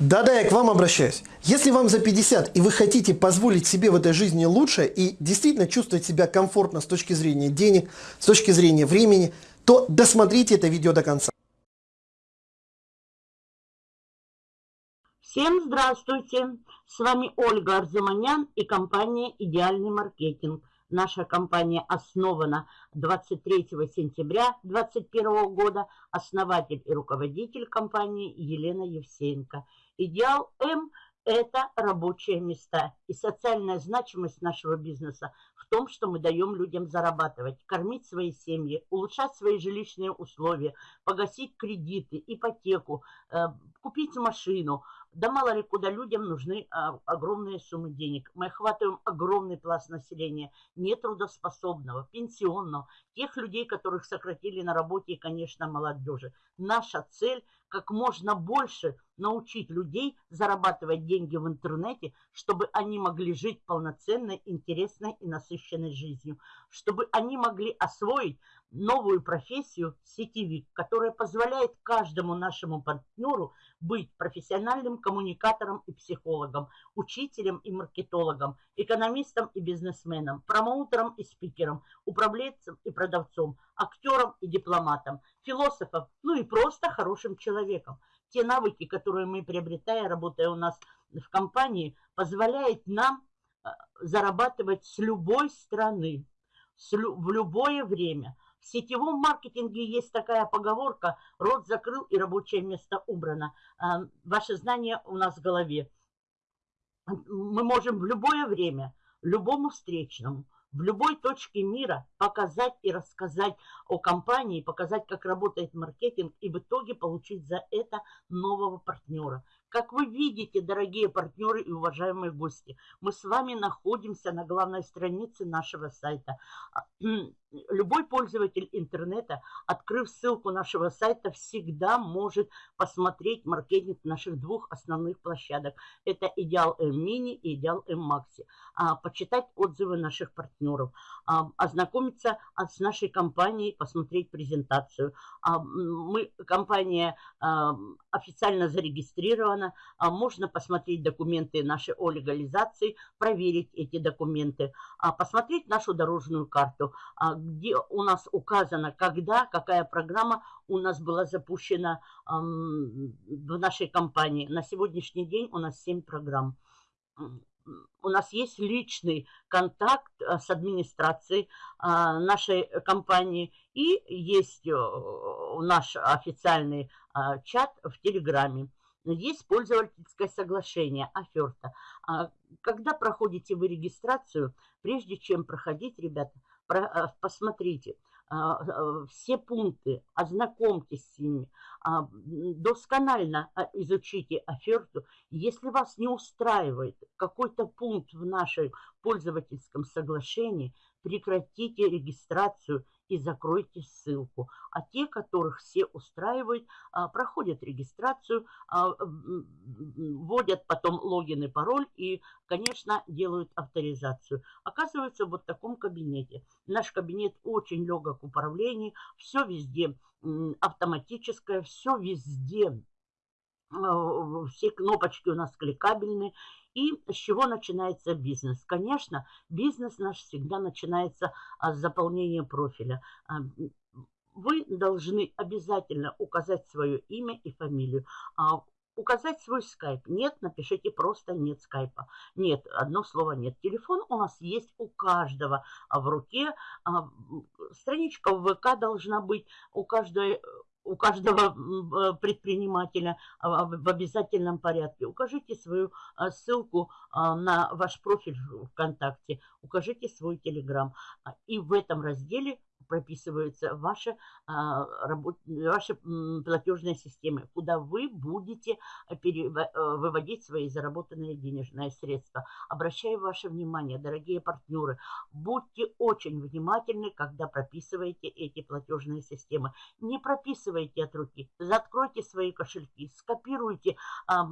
Да-да, я к вам обращаюсь. Если вам за 50 и вы хотите позволить себе в этой жизни лучше и действительно чувствовать себя комфортно с точки зрения денег, с точки зрения времени, то досмотрите это видео до конца. Всем здравствуйте! С вами Ольга Арзуманян и компания «Идеальный маркетинг». Наша компания основана 23 сентября 2021 года. Основатель и руководитель компании Елена Евсеенко. Идеал М – это рабочие места. И социальная значимость нашего бизнеса в том, что мы даем людям зарабатывать, кормить свои семьи, улучшать свои жилищные условия, погасить кредиты, ипотеку, э, купить машину – да мало ли куда людям нужны а, огромные суммы денег. Мы охватываем огромный пласт населения, нетрудоспособного, пенсионного, тех людей, которых сократили на работе и, конечно, молодежи. Наша цель – как можно больше научить людей зарабатывать деньги в интернете, чтобы они могли жить полноценной, интересной и насыщенной жизнью, чтобы они могли освоить новую профессию сетевик, которая позволяет каждому нашему партнеру быть профессиональным коммуникатором и психологом, учителем и маркетологом, экономистом и бизнесменом, промоутером и спикером, управленцем и продавцом, актером и дипломатом, философом, ну и просто хорошим человеком. Те навыки, которые мы приобретаем, работая у нас в компании, позволяют нам э, зарабатывать с любой страны, в любое время – в сетевом маркетинге есть такая поговорка «рот закрыл и рабочее место убрано». А, ваше знание у нас в голове. Мы можем в любое время, любому встречному, в любой точке мира показать и рассказать о компании, показать, как работает маркетинг и в итоге получить за это нового партнера. Как вы видите, дорогие партнеры и уважаемые гости, мы с вами находимся на главной странице нашего сайта. А, любой пользователь интернета, открыв ссылку нашего сайта, всегда может посмотреть маркетинг наших двух основных площадок. Это Идеал М Мини и Идеал М Макси. А, почитать отзывы наших партнеров, а, ознакомиться с нашей компанией, посмотреть презентацию. Мы, компания официально зарегистрирована а можно посмотреть документы наши о легализации, проверить эти документы, а посмотреть нашу дорожную карту, а где у нас указано, когда, какая программа у нас была запущена в нашей компании. На сегодняшний день у нас 7 программ у нас есть личный контакт э, с администрацией а, нашей компании и есть э, наш официальный а, чат в Телеграме есть пользовательское соглашение, оферта. А когда проходите вы регистрацию, прежде чем проходить, ребята, посмотрите а, э, все пункты, ознакомьтесь с ними, а, досконально изучите оферту. Если вас не устраивает какой-то пункт в нашем пользовательском соглашении, прекратите регистрацию и закройте ссылку. А те, которых все устраивают, а, проходят регистрацию, а, вводят потом логин и пароль и, конечно, делают авторизацию. Оказывается, вот в таком кабинете. Наш кабинет очень легок в управлении, все везде автоматическое, все везде все кнопочки у нас кликабельные. И с чего начинается бизнес? Конечно, бизнес наш всегда начинается с заполнения профиля. А, вы должны обязательно указать свое имя и фамилию. А, указать свой скайп. Нет, напишите просто нет скайпа. Нет, одно слово нет. Телефон у нас есть у каждого в руке. Страничка в ВК должна быть у каждой у каждого э, предпринимателя а, в обязательном порядке. Укажите свою а, ссылку а, на ваш профиль ВКонтакте, укажите свой Телеграм. И в этом разделе прописываются ваши, а, ваши платежные системы, куда вы будете э, э, выводить свои заработанные денежные средства. Обращаю ваше внимание, дорогие партнеры, будьте очень внимательны, когда прописываете эти платежные системы. Не прописывайте от руки, закройте свои кошельки, скопируйте а,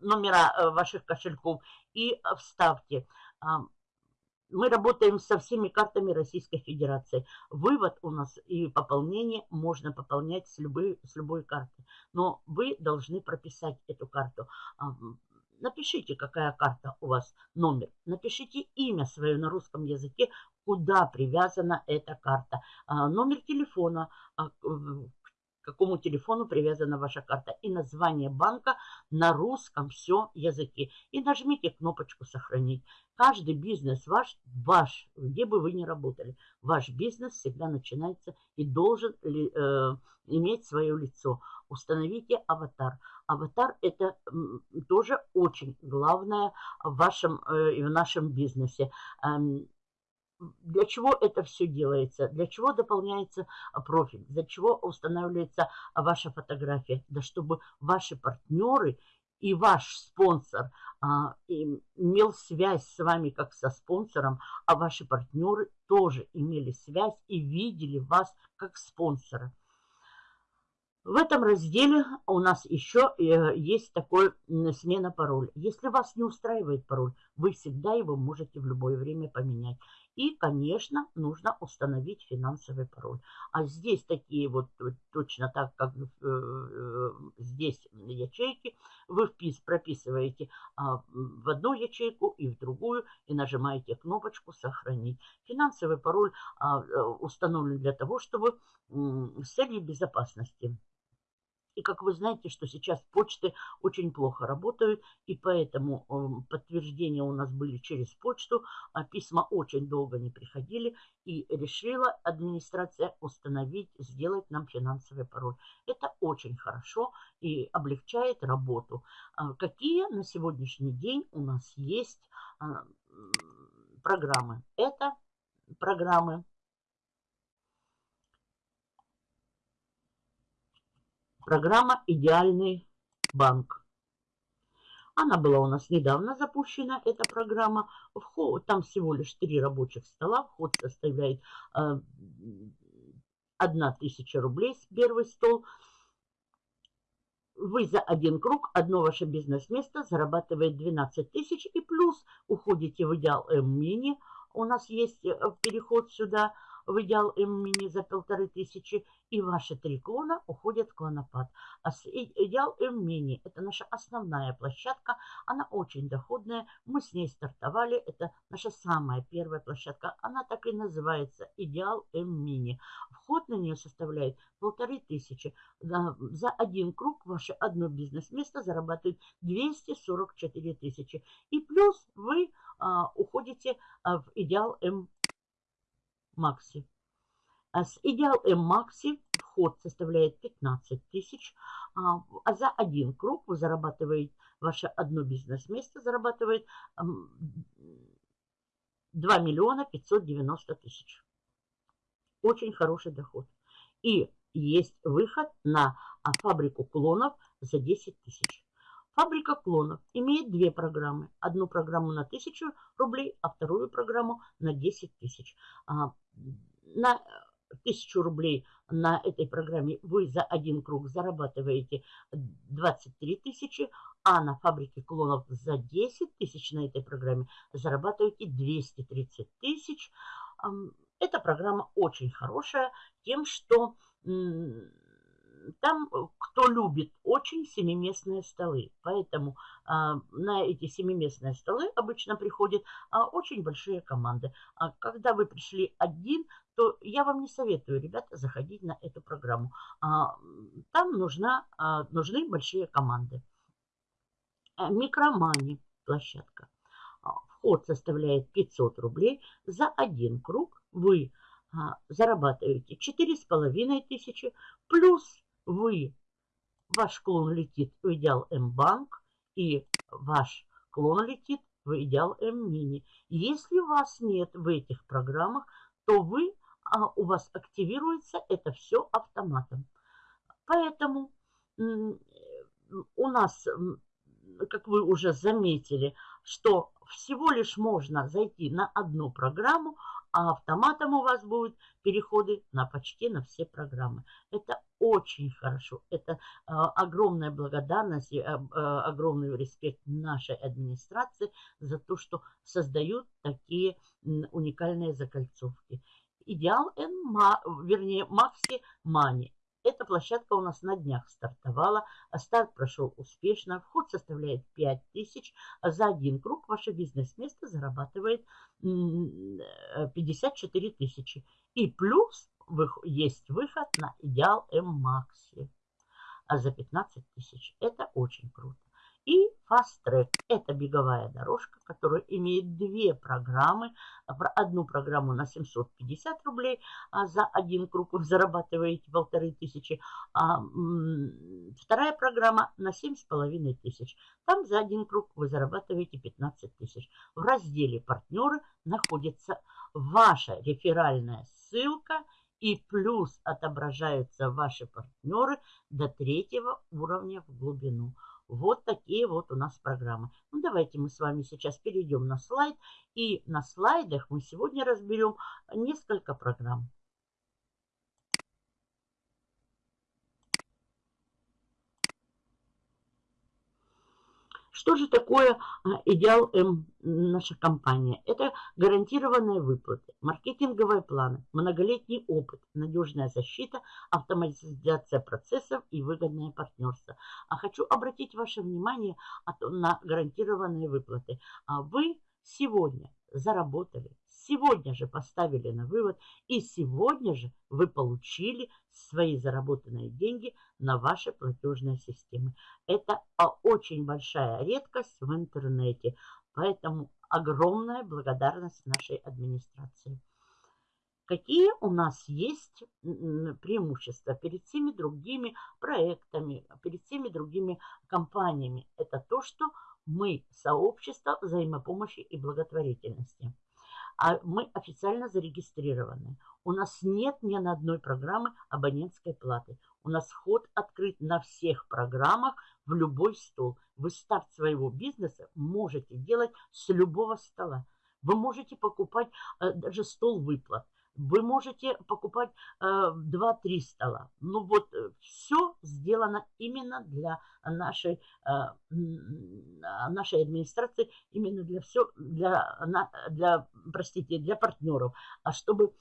номера э, ваших кошельков и вставьте. Мы работаем со всеми картами Российской Федерации. Вывод у нас и пополнение можно пополнять с любой, с любой карты. Но вы должны прописать эту карту. Напишите, какая карта у вас, номер. Напишите имя свое на русском языке, куда привязана эта карта. А, номер телефона, а, какому телефону привязана ваша карта. И название банка на русском все языке. И нажмите кнопочку «Сохранить». Каждый бизнес ваш, ваш, где бы вы ни работали, ваш бизнес всегда начинается и должен э, иметь свое лицо. Установите аватар. Аватар это тоже очень главное в вашем э, и в нашем бизнесе. Для чего это все делается, для чего дополняется а, профиль, для чего устанавливается а, ваша фотография, да чтобы ваши партнеры и ваш спонсор а, имел связь с вами как со спонсором, а ваши партнеры тоже имели связь и видели вас как спонсора. В этом разделе у нас еще э, есть такой смена пароля. Если вас не устраивает пароль, вы всегда его можете в любое время поменять. И, конечно, нужно установить финансовый пароль. А здесь такие вот точно так, как э, э, здесь ячейки, вы впис, прописываете а, в одну ячейку и в другую и нажимаете кнопочку «Сохранить». Финансовый пароль а, э, установлен для того, чтобы с целью безопасности и как вы знаете, что сейчас почты очень плохо работают, и поэтому эм, подтверждения у нас были через почту, а письма очень долго не приходили, и решила администрация установить, сделать нам финансовый пароль. Это очень хорошо и облегчает работу. А какие на сегодняшний день у нас есть а, программы? Это программы Программа «Идеальный банк». Она была у нас недавно запущена, эта программа. Вход, там всего лишь три рабочих стола. Вход составляет э, 1 тысяча рублей с первый стол. Вы за один круг, одно ваше бизнес-место зарабатывает 12 тысяч. И плюс уходите в идеал М-мини. У нас есть э, переход сюда – в идеал М-мини за полторы тысячи, и ваши три клона уходят в клонопад. А идеал М-мини – это наша основная площадка, она очень доходная, мы с ней стартовали, это наша самая первая площадка, она так и называется идеал М-мини. Вход на нее составляет полторы тысячи. За один круг ваше одно бизнес-место зарабатывает 244 тысячи. И плюс вы а, уходите а, в идеал М Макси. А с Идеал М Макси вход составляет 15 тысяч, а, а за один круг вы зарабатываете, ваше одно бизнес-место зарабатывает 2 миллиона 590 тысяч. Очень хороший доход. И есть выход на а, фабрику клонов за 10 тысяч. Фабрика клонов имеет две программы. Одну программу на 1000 рублей, а вторую программу на 10 тысяч. На 1000 рублей на этой программе вы за один круг зарабатываете 23 тысячи, а на фабрике клонов за 10 тысяч на этой программе зарабатываете 230 тысяч. Эта программа очень хорошая тем, что там э, кто любит очень семиместные столы. Поэтому а, на эти семиместные столы обычно приходят а, очень большие команды. А когда вы пришли один, то я вам не советую, ребята, заходить на эту программу. А, там нужна, а, нужны большие команды. А, микромани площадка. А, вход составляет 500 рублей. За один круг вы а, зарабатываете 4,5 тысячи плюс вы, ваш клон летит в идеал М-банк, и ваш клон летит в идеал М-мини. Если вас нет в этих программах, то вы, а, у вас активируется это все автоматом. Поэтому у нас, как вы уже заметили, что всего лишь можно зайти на одну программу, а автоматом у вас будут переходы на почти на все программы. Это очень хорошо. Это огромная благодарность и огромный респект нашей администрации за то, что создают такие уникальные закольцовки. Идеал N, вернее, Макси Мани. Эта площадка у нас на днях стартовала. Старт прошел успешно. Вход составляет 5000. За один круг ваше бизнес-место зарабатывает 54 тысячи. И плюс есть выход на Идеал М Макси. А за 15 тысяч. Это очень круто. И Fast Track – это беговая дорожка, которая имеет две программы. Одну программу на 750 рублей, а за один круг вы зарабатываете полторы тысячи. А вторая программа на 7,5 тысяч. Там за один круг вы зарабатываете 15 тысяч. В разделе «Партнеры» находится ваша реферальная ссылка и плюс отображаются ваши партнеры до третьего уровня в глубину. Вот такие вот у нас программы. Ну, давайте мы с вами сейчас перейдем на слайд. И на слайдах мы сегодня разберем несколько программ. Что же такое а, идеал М наша компания? Это гарантированные выплаты, маркетинговые планы, многолетний опыт, надежная защита, автоматизация процессов и выгодное партнерство. А хочу обратить ваше внимание на гарантированные выплаты. А вы сегодня заработали, сегодня же поставили на вывод и сегодня же вы получили свои заработанные деньги на ваши платежные системы. Это очень большая редкость в интернете, поэтому огромная благодарность нашей администрации. Какие у нас есть преимущества перед всеми другими проектами, перед всеми другими компаниями? Это то, что мы сообщество взаимопомощи и благотворительности. А мы официально зарегистрированы. У нас нет ни на одной программы абонентской платы. У нас вход открыт на всех программах в любой стол. Вы старт своего бизнеса можете делать с любого стола. Вы можете покупать э, даже стол выплат. Вы можете покупать э, 2-3 стола. Ну вот э, все сделано именно для нашей, э, нашей администрации, именно для все, для, для, простите, для партнеров. А чтобы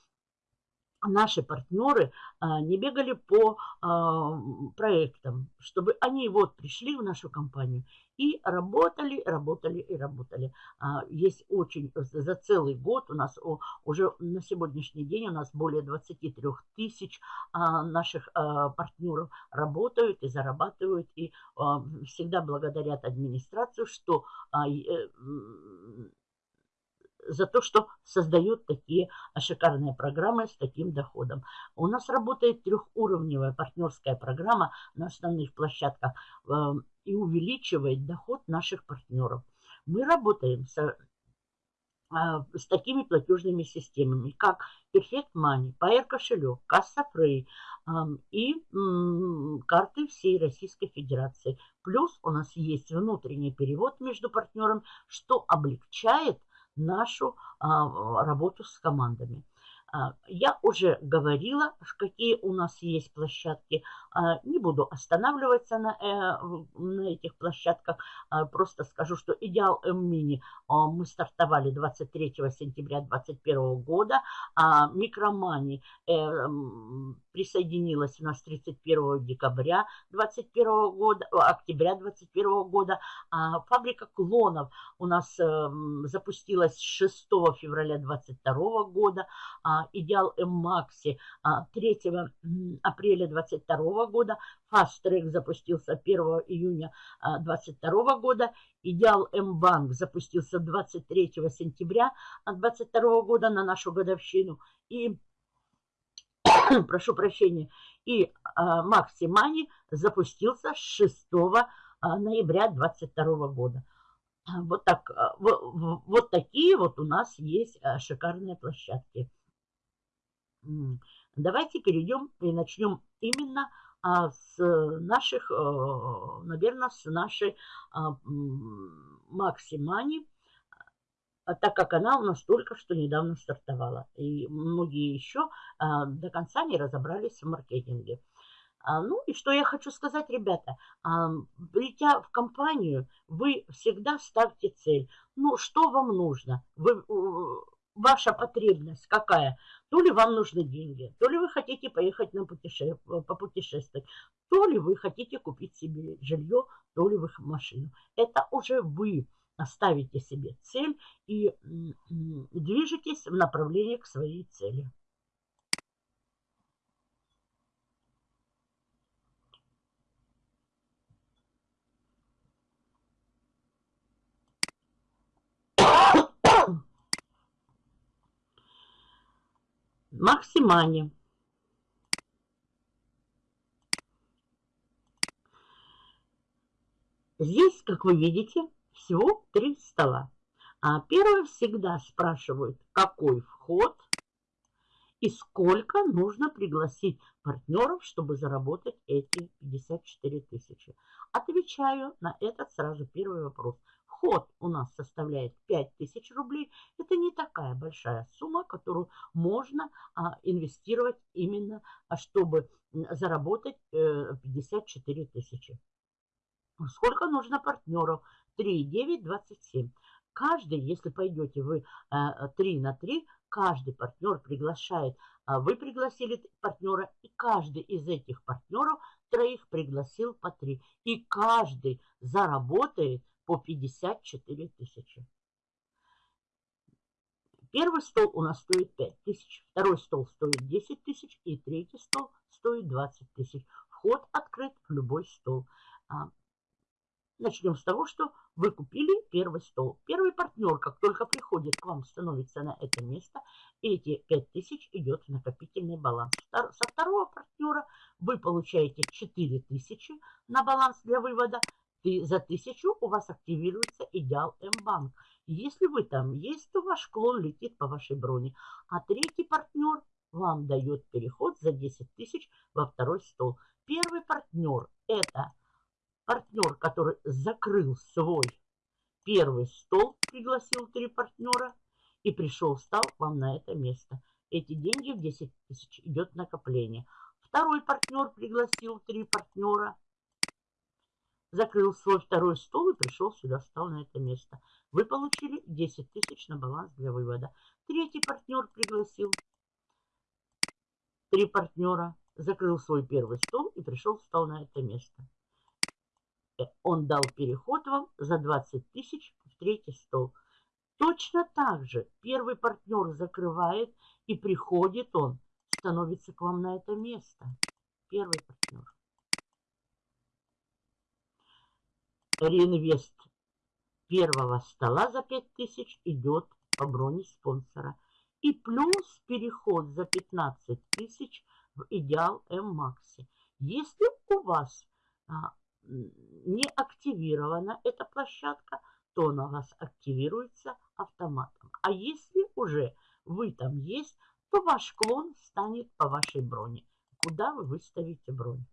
наши партнеры а, не бегали по а, проектам, чтобы они вот пришли в нашу компанию и работали, работали и работали. А, есть очень, за целый год у нас уже на сегодняшний день у нас более 23 тысяч наших партнеров работают и зарабатывают, и всегда благодарят администрацию, что э, за то, что создают такие шикарные программы с таким доходом. У нас работает трехуровневая партнерская программа на основных площадках э, и увеличивает доход наших партнеров. Мы работаем с, э, с такими платежными системами, как Perfect Money, Pair кошелек, Касса э, и карты всей Российской Федерации. Плюс у нас есть внутренний перевод между партнерами, что облегчает нашу а, работу с командами. А, я уже говорила, какие у нас есть площадки. А, не буду останавливаться на, э, на этих площадках. Просто скажу, что Идеал М-Мини мы стартовали 23 сентября 2021 года. Микромани э, присоединилась у нас 31 декабря 2021 года, октября 2021 года. Фабрика клонов у нас эм, запустилась 6 февраля 2022 года. Идеал М-Макси 3 апреля 2022 года. Track запустился 1 июня 2022 года. Идеал М-Банк запустился 23 сентября 2022 года на нашу годовщину. И, прошу прощения, и Макси Мани запустился 6 ноября 2022 года. Вот, так, вот такие вот у нас есть шикарные площадки. Давайте перейдем и начнем именно а, с наших, э, наверное, с нашей а, Максимани, а, так как она у нас только что недавно стартовала. И многие еще до конца не разобрались в маркетинге. А, ну и что я хочу сказать, ребята, а, придя в компанию, вы всегда ставьте цель. Ну, что вам нужно? Вы, ваша потребность какая? То ли вам нужны деньги, то ли вы хотите поехать на путеше... попутешествовать, то ли вы хотите купить себе жилье, то ли вы машину. Это уже вы ставите себе цель и движетесь в направлении к своей цели. Максимане. Здесь, как вы видите, всего три стола. А первый всегда спрашивают, какой вход и сколько нужно пригласить партнеров, чтобы заработать эти 54 тысячи. Отвечаю на этот сразу первый вопрос. Вход у нас составляет 5000 рублей. Это не такая большая сумма, которую можно а, инвестировать именно, а, чтобы заработать э, 54 тысячи. Сколько нужно партнеров? 3, 9, 27. Каждый, если пойдете вы э, 3 на 3, каждый партнер приглашает, а вы пригласили партнера, и каждый из этих партнеров троих пригласил по 3. И каждый заработает по 54 тысячи. Первый стол у нас стоит 5 тысяч, второй стол стоит 10 тысяч и третий стол стоит 20 тысяч. Вход открыт в любой стол. Начнем с того, что вы купили первый стол. Первый партнер, как только приходит к вам, становится на это место, эти 5000 идет в накопительный баланс. Со второго партнера вы получаете 4000 на баланс для вывода, ты за тысячу у вас активируется идеал М-банк. Если вы там есть, то ваш клон летит по вашей броне. А третий партнер вам дает переход за 10 тысяч во второй стол. Первый партнер – это партнер, который закрыл свой первый стол, пригласил три партнера и пришел, встал вам на это место. Эти деньги в 10 тысяч идет накопление. Второй партнер пригласил три партнера – закрыл свой второй стол и пришел сюда, встал на это место. Вы получили 10 тысяч на баланс для вывода. Третий партнер пригласил. Три партнера. Закрыл свой первый стол и пришел, встал на это место. Он дал переход вам за 20 тысяч в третий стол. Точно так же первый партнер закрывает и приходит он, становится к вам на это место. Первый партнер. реинвест первого стола за 5000 идет по броне спонсора. И плюс переход за 15 тысяч в идеал М-Макси. Если у вас а, не активирована эта площадка, то она у вас активируется автоматом. А если уже вы там есть, то ваш клон станет по вашей броне. Куда вы выставите бронь?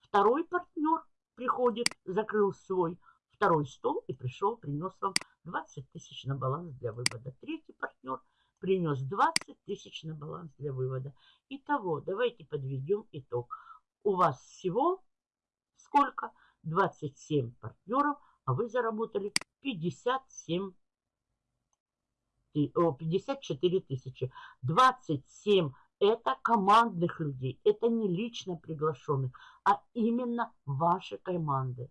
Второй партнер приходит, закрыл свой второй стол и пришел, принес вам 20 тысяч на баланс для вывода. Третий партнер принес 20 тысяч на баланс для вывода. Итого, давайте подведем итог. У вас всего сколько? 27 партнеров, а вы заработали 57 54 тысячи. 27 это командных людей, это не лично приглашенных, а именно ваши команды.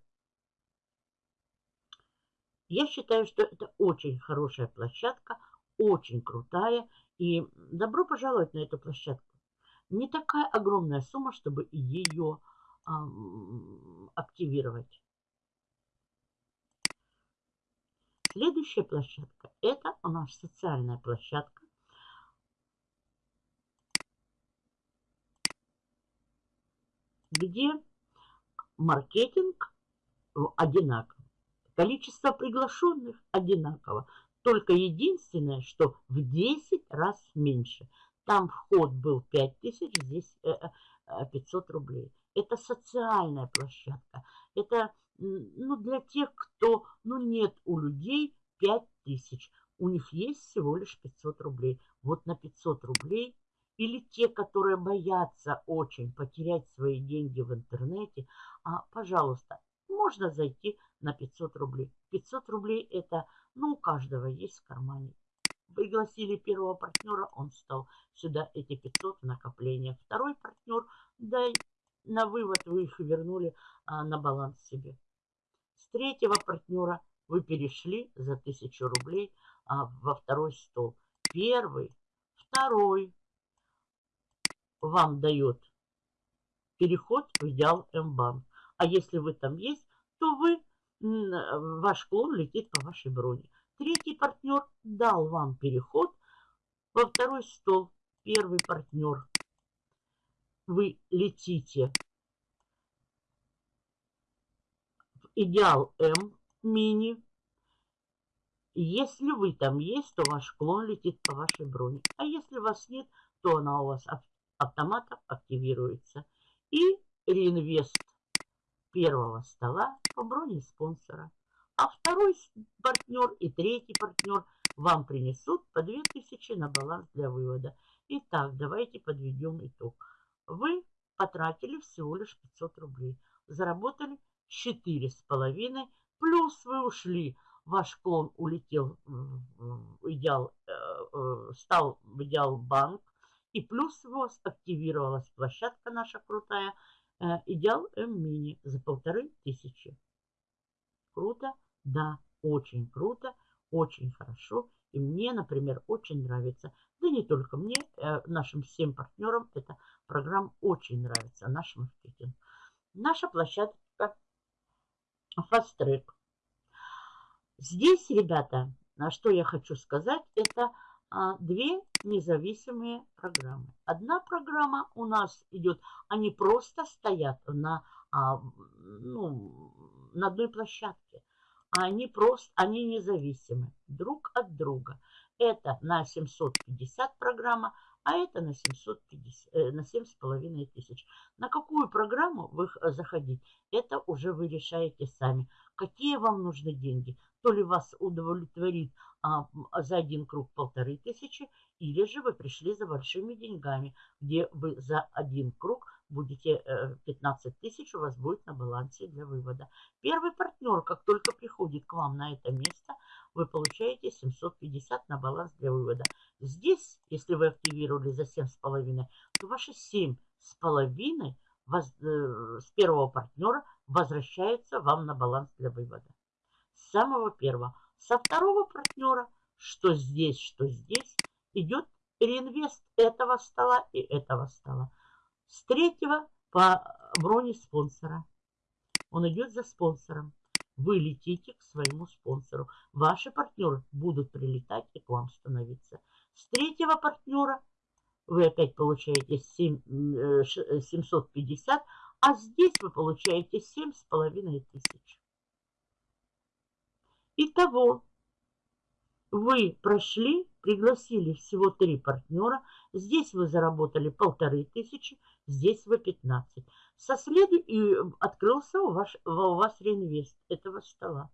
Я считаю, что это очень хорошая площадка, очень крутая. И добро пожаловать на эту площадку. Не такая огромная сумма, чтобы ее активировать. Следующая площадка – это у нас социальная площадка. где маркетинг одинаков. Количество приглашенных одинаково. Только единственное, что в 10 раз меньше. Там вход был 5000, здесь 500 э, э, рублей. Это социальная площадка. Это ну, для тех, кто ну, нет у людей 5000. У них есть всего лишь 500 рублей. Вот на 500 рублей или те, которые боятся очень потерять свои деньги в интернете, а, пожалуйста, можно зайти на 500 рублей. 500 рублей это, ну, у каждого есть в кармане. Пригласили первого партнера, он стал сюда эти 500 в накопление. Второй партнер, да, на вывод вы их вернули а, на баланс себе. С третьего партнера вы перешли за 1000 рублей а, во второй стол. Первый, второй вам дает переход в идеал М-банк. А если вы там есть, то вы, ваш клон летит по вашей броне. Третий партнер дал вам переход во второй стол. Первый партнер. Вы летите в идеал М мини. Если вы там есть, то ваш клон летит по вашей броне. А если вас нет, то она у вас автоматом активируется. И реинвест первого стола по броне спонсора. А второй партнер и третий партнер вам принесут по 2000 на баланс для вывода. Итак, давайте подведем итог. Вы потратили всего лишь 500 рублей. Заработали 4,5. Плюс вы ушли. Ваш клон улетел в идеал, э, э, стал в идеал банк и плюс у вас активировалась площадка наша крутая э, Идеал М-мини за полторы тысячи. Круто? Да, очень круто, очень хорошо. И мне, например, очень нравится. Да не только мне, э, нашим всем партнерам эта программа очень нравится, наш маркетинг. Наша площадка Fast Track. Здесь, ребята, что я хочу сказать, это а, две независимые программы. Одна программа у нас идет, они просто стоят на, а, ну, на одной площадке. А они просто, они независимы друг от друга. Это на 750 программа, а это на 750, э, на 7,5 тысяч. На какую программу вы заходить, это уже вы решаете сами. Какие вам нужны деньги? То ли вас удовлетворит а, за один круг полторы тысячи, или же вы пришли за большими деньгами, где вы за один круг будете 15 э, тысяч у вас будет на балансе для вывода. Первый партнер, как только приходит к вам на это место, вы получаете 750 на баланс для вывода. Здесь, если вы активировали за 7,5, то ваши 7,5 воз, э, с первого партнера возвращаются вам на баланс для вывода. С самого первого. Со второго партнера, что здесь, что здесь, идет реинвест этого стола и этого стола. С третьего по броне спонсора. Он идет за спонсором. Вы летите к своему спонсору. Ваши партнеры будут прилетать и к вам становиться. С третьего партнера вы опять получаете 7, 750, э, а здесь вы получаете 7,5 тысяч. Итого вы прошли, пригласили всего три партнера. Здесь вы заработали полторы тысячи, здесь вы 15. Со следу и открылся у вас, у вас реинвест этого стола.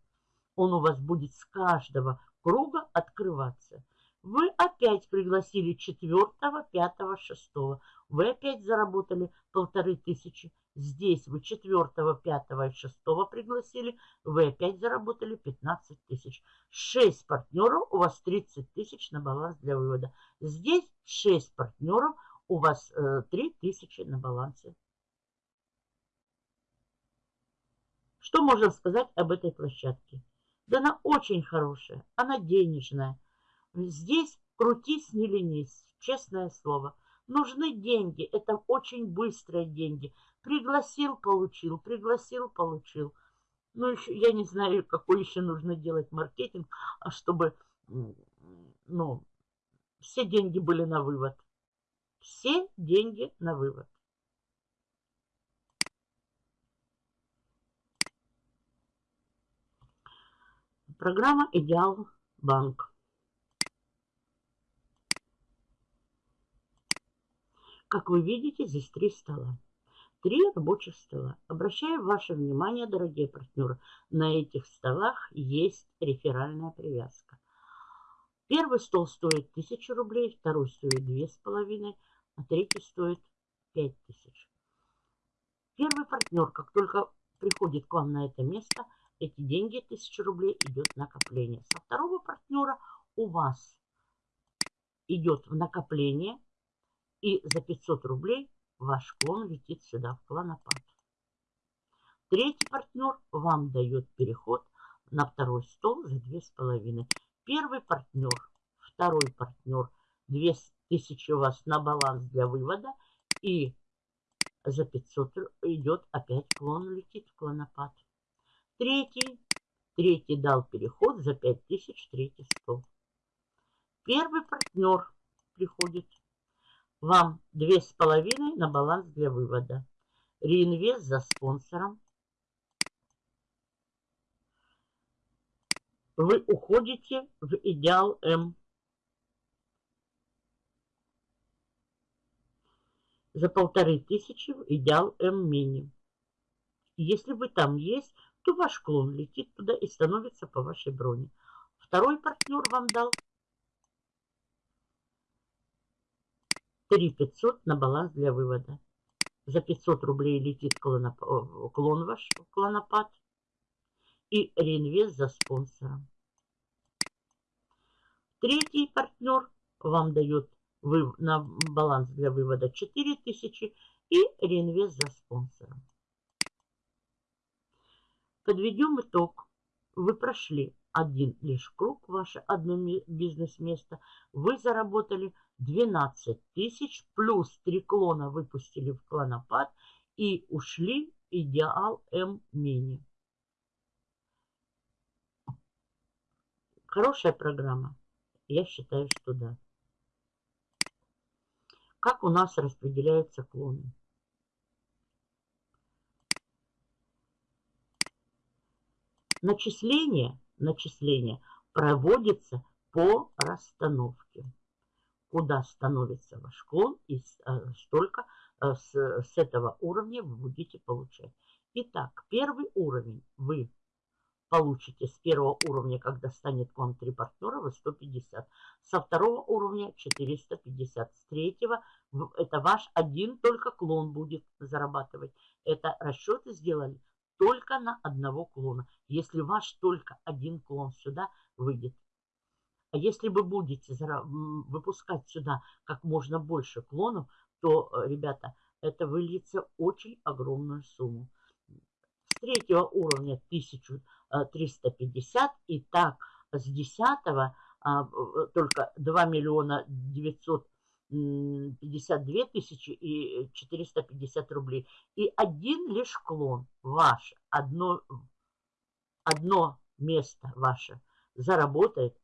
Он у вас будет с каждого круга открываться. Вы опять пригласили четвертого, пятого, шестого. Вы опять заработали полторы тысячи. Здесь вы четвертого, пятого и шестого пригласили. Вы опять заработали 15 тысяч. Шесть партнеров, у вас 30 тысяч на баланс для вывода. Здесь шесть партнеров, у вас э, 3 тысячи на балансе. Что можно сказать об этой площадке? Да она очень хорошая, она денежная. Здесь крутись, не ленись, честное слово. Нужны деньги, это очень быстрые деньги. Пригласил, получил, пригласил, получил. Ну, еще, я не знаю, какой еще нужно делать маркетинг, а чтобы, ну, все деньги были на вывод. Все деньги на вывод. Программа «Идеал Банк». Как вы видите, здесь три стола. Три рабочих стола. Обращаю ваше внимание, дорогие партнеры, на этих столах есть реферальная привязка. Первый стол стоит 1000 рублей, второй стоит 2500, а третий стоит 5000. Первый партнер, как только приходит к вам на это место, эти деньги, 1000 рублей, идет накопление. Со второго партнера у вас идет в накопление, и за 500 рублей ваш клон летит сюда, в клонопад. Третий партнер вам дает переход на второй стол за 2,5. Первый партнер, второй партнер, 2000 у вас на баланс для вывода. И за 500 идет опять клон, летит в клонопад. Третий, третий дал переход за 5000, третий стол. Первый партнер приходит. Вам 2,5 на баланс для вывода. Реинвест за спонсором вы уходите в идеал М. За полторы тысячи в идеал М мини. Если вы там есть, то ваш клон летит туда и становится по вашей броне. Второй партнер вам дал 3 500 на баланс для вывода. За 500 рублей летит клон, клон ваш, клонопад и реинвест за спонсором. Третий партнер вам дает вы, на баланс для вывода 4000 и реинвест за спонсором. Подведем итог. Вы прошли один лишь круг, ваше одно бизнес-место. Вы заработали 12 тысяч, плюс три клона выпустили в клонопад и ушли идеал М-мини. Хорошая программа? Я считаю, что да. Как у нас распределяются клоны? Начисление, начисление проводится по расстановке. Куда становится ваш клон, и э, столько э, с, с этого уровня вы будете получать. Итак, первый уровень вы получите с первого уровня, когда станет к вам три партнера, вы 150. Со второго уровня 450. С третьего это ваш один только клон будет зарабатывать. Это расчеты сделали только на одного клона. Если ваш только один клон сюда выйдет. А если вы будете выпускать сюда как можно больше клонов, то, э, ребята, это выльется очень огромную сумму. С третьего уровня 1000 350. И так с 10 а, только 2 миллиона 952 тысячи и 450 рублей. И один лишь клон ваш, одно, одно место ваше заработает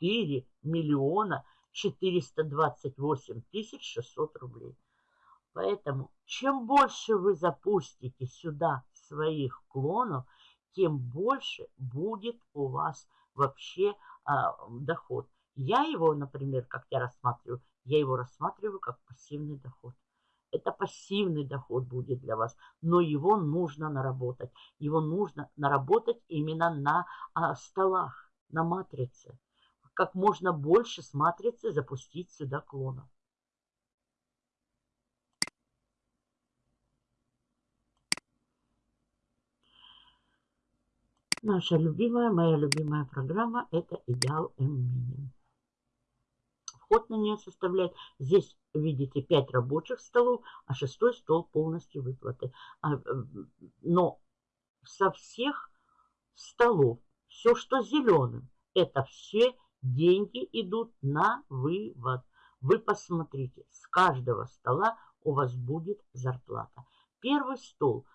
4 миллиона 428 тысяч 600 рублей. Поэтому чем больше вы запустите сюда своих клонов, тем больше будет у вас вообще а, доход. Я его, например, как я рассматриваю, я его рассматриваю как пассивный доход. Это пассивный доход будет для вас, но его нужно наработать. Его нужно наработать именно на а, столах, на матрице. Как можно больше с матрицы запустить сюда клонов. Наша любимая, моя любимая программа – это Идеал М-Минимум. Вход на нее составляет, здесь видите 5 рабочих столов, а шестой стол полностью выплаты. А, э, но со всех столов, все, что зеленым, это все деньги идут на вывод. Вы посмотрите, с каждого стола у вас будет зарплата. Первый стол,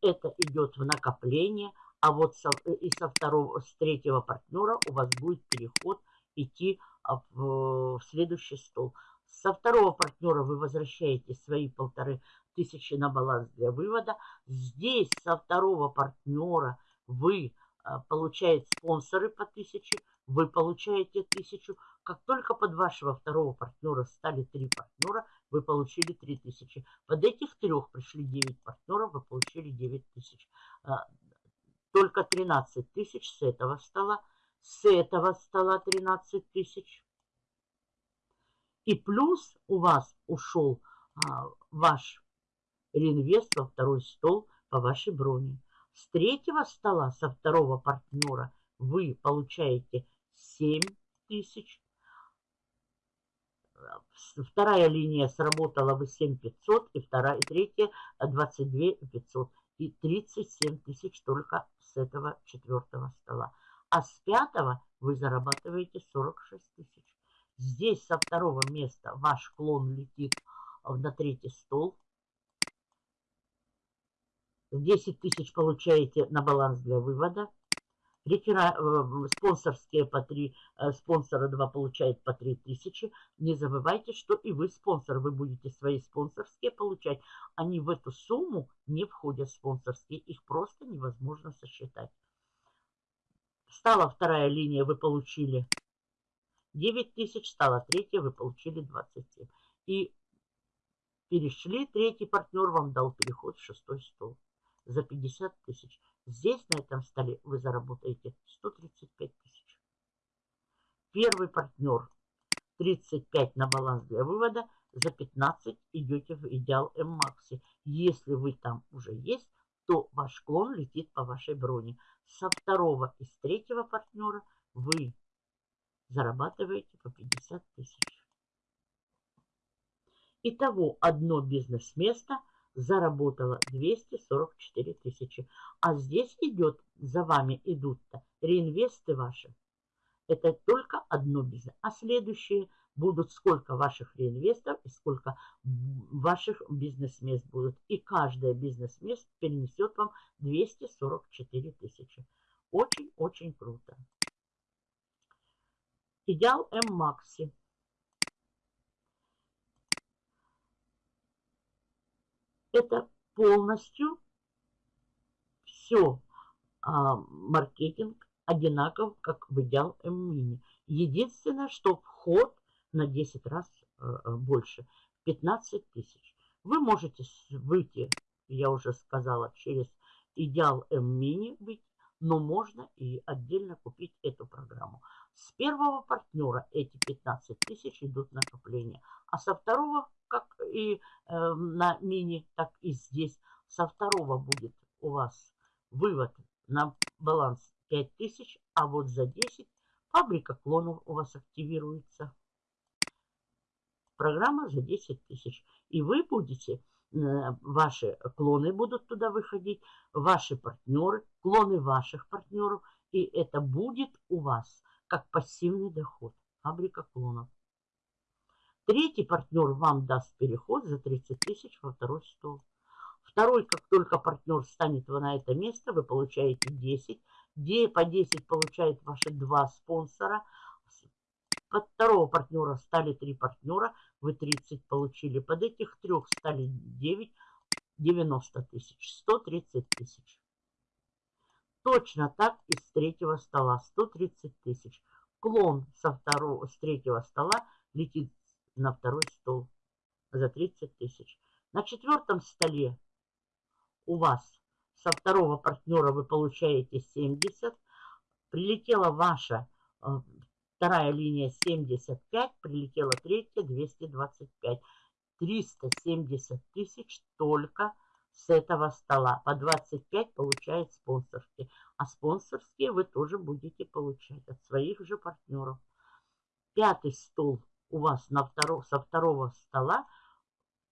это идет в накопление – а вот со, э, и со второго, с третьего партнера у вас будет переход идти а, в, в следующий стол. Со второго партнера вы возвращаете свои полторы тысячи на баланс для вывода. Здесь со второго партнера вы а, получаете спонсоры по тысяче, вы получаете тысячу. Как только под вашего второго партнера стали три партнера, вы получили 3000. Под этих трех пришли 9 партнеров, вы получили 9000. Только 13 тысяч с этого стола. С этого стола 13 тысяч. И плюс у вас ушел а, ваш реинвест во второй стол по вашей броне. С третьего стола, со второго партнера, вы получаете 7 тысяч. Вторая линия сработала вы 7 500, и вторая, и третья 22 500. И 37 тысяч только с этого четвертого стола. А с пятого вы зарабатываете 46 тысяч. Здесь со второго места ваш клон летит на третий стол. 10 тысяч получаете на баланс для вывода. Рефера... Э, спонсорские по 3, э, спонсора 2 получает по 3 тысячи. Не забывайте, что и вы спонсор. Вы будете свои спонсорские получать. Они в эту сумму не входят спонсорские. Их просто невозможно сосчитать. Стала вторая линия, вы получили 9 тысяч, стала третья, вы получили 27. И перешли, третий партнер вам дал переход в шестой стол за 50 тысяч. Здесь, на этом столе, вы заработаете 135 тысяч. Первый партнер 35 на баланс для вывода, за 15 идете в идеал М-Макси. Если вы там уже есть, то ваш клон летит по вашей броне. Со второго и с третьего партнера вы зарабатываете по 50 тысяч. Итого одно бизнес-место – заработала 244 тысячи. А здесь идет, за вами идут-то реинвесты ваши. Это только одно бизнес. А следующие будут сколько ваших реинвестов и сколько ваших бизнес-мест будут. И каждое бизнес-место перенесет вам 244 тысячи. Очень-очень круто. Идеал М-Макси. Это полностью все а, маркетинг одинаков, как в идеал М-мини. Единственное, что вход на 10 раз а, больше, 15 тысяч. Вы можете выйти, я уже сказала, через идеал М-мини быть, но можно и отдельно купить эту программу. С первого партнера эти 15 тысяч идут накопления, а со второго как и э, на мини, так и здесь. Со второго будет у вас вывод на баланс 5000, а вот за 10 фабрика клонов у вас активируется. Программа за 10 тысяч. И вы будете, ваши клоны будут туда выходить, ваши партнеры, клоны ваших партнеров. И это будет у вас как пассивный доход. Фабрика клонов. Третий партнер вам даст переход за 30 тысяч во второй стол. Второй, как только партнер станет на это место, вы получаете 10. Где по 10 получают ваши два спонсора. Под второго партнера стали три партнера, вы 30 получили. Под этих трех стали 9, 90 тысяч, 130 тысяч. Точно так и с третьего стола 130 тысяч. Клон со второго, с третьего стола летит на второй стол за 30 тысяч. На четвертом столе у вас со второго партнера вы получаете 70. Прилетела ваша э, вторая линия 75, прилетела третья 225. 370 тысяч только с этого стола. По 25 получает спонсорские. А спонсорские вы тоже будете получать от своих же партнеров. Пятый стол у вас на втором, со второго стола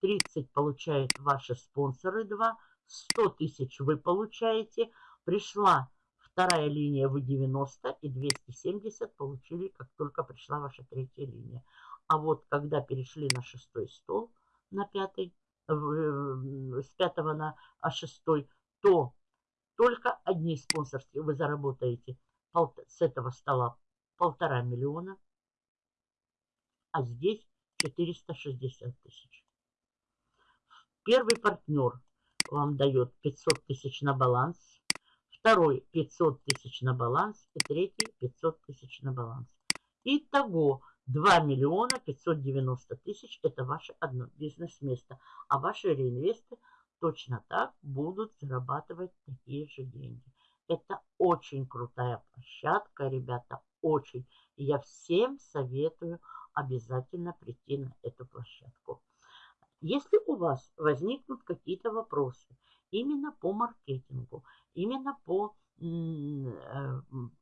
30 получают ваши спонсоры 2, 100 тысяч вы получаете. Пришла вторая линия, вы 90 и 270 получили, как только пришла ваша третья линия. А вот когда перешли на шестой стол, на пятый, с пятого на а шестой, то только одни спонсорские вы заработаете с этого стола полтора миллиона а здесь 460 тысяч. Первый партнер вам дает 500 тысяч на баланс, второй 500 тысяч на баланс и третий 500 тысяч на баланс. Итого 2 миллиона 590 тысяч это ваше одно бизнес-место, а ваши реинвесты точно так будут зарабатывать такие же деньги. Это очень крутая площадка, ребята, очень. И я всем советую обязательно прийти на эту площадку. Если у вас возникнут какие-то вопросы именно по маркетингу, именно по э,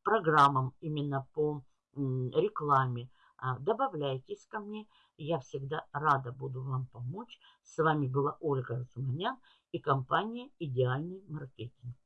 программам, именно по рекламе, а, добавляйтесь ко мне. Я всегда рада буду вам помочь. С вами была Ольга Разуманян и компания «Идеальный маркетинг».